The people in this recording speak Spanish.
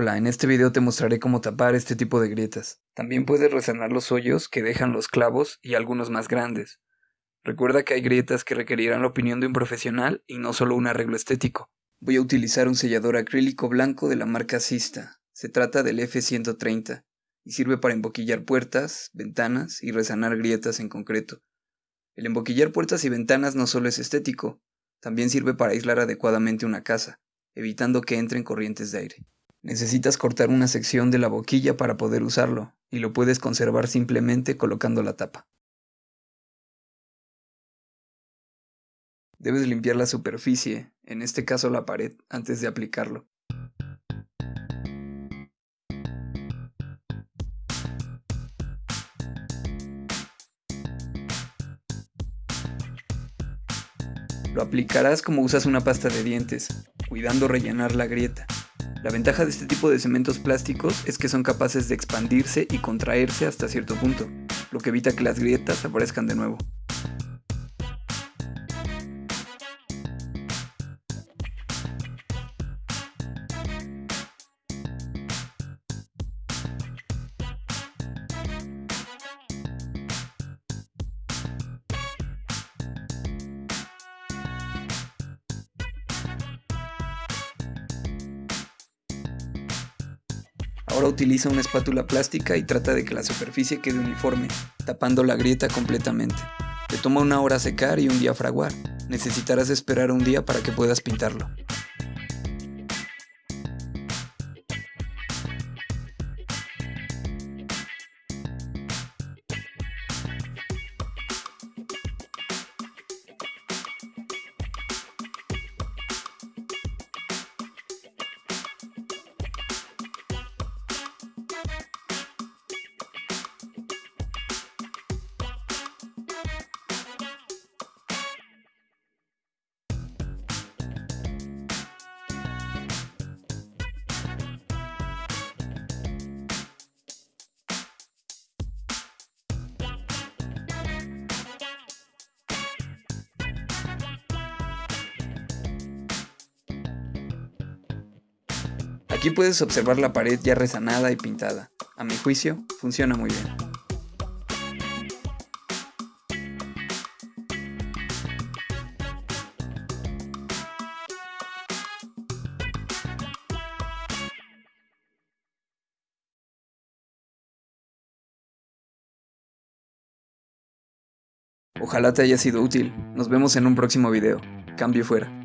Hola, en este video te mostraré cómo tapar este tipo de grietas. También puedes resanar los hoyos que dejan los clavos y algunos más grandes. Recuerda que hay grietas que requerirán la opinión de un profesional y no solo un arreglo estético. Voy a utilizar un sellador acrílico blanco de la marca Sista. Se trata del F130 y sirve para emboquillar puertas, ventanas y resanar grietas en concreto. El emboquillar puertas y ventanas no solo es estético, también sirve para aislar adecuadamente una casa, evitando que entren corrientes de aire. Necesitas cortar una sección de la boquilla para poder usarlo, y lo puedes conservar simplemente colocando la tapa. Debes limpiar la superficie, en este caso la pared, antes de aplicarlo. Lo aplicarás como usas una pasta de dientes, cuidando rellenar la grieta. La ventaja de este tipo de cementos plásticos es que son capaces de expandirse y contraerse hasta cierto punto, lo que evita que las grietas aparezcan de nuevo. Ahora utiliza una espátula plástica y trata de que la superficie quede uniforme, tapando la grieta completamente. Te toma una hora secar y un día fraguar. Necesitarás esperar un día para que puedas pintarlo. Aquí puedes observar la pared ya resanada y pintada. A mi juicio, funciona muy bien. Ojalá te haya sido útil. Nos vemos en un próximo video. Cambio fuera.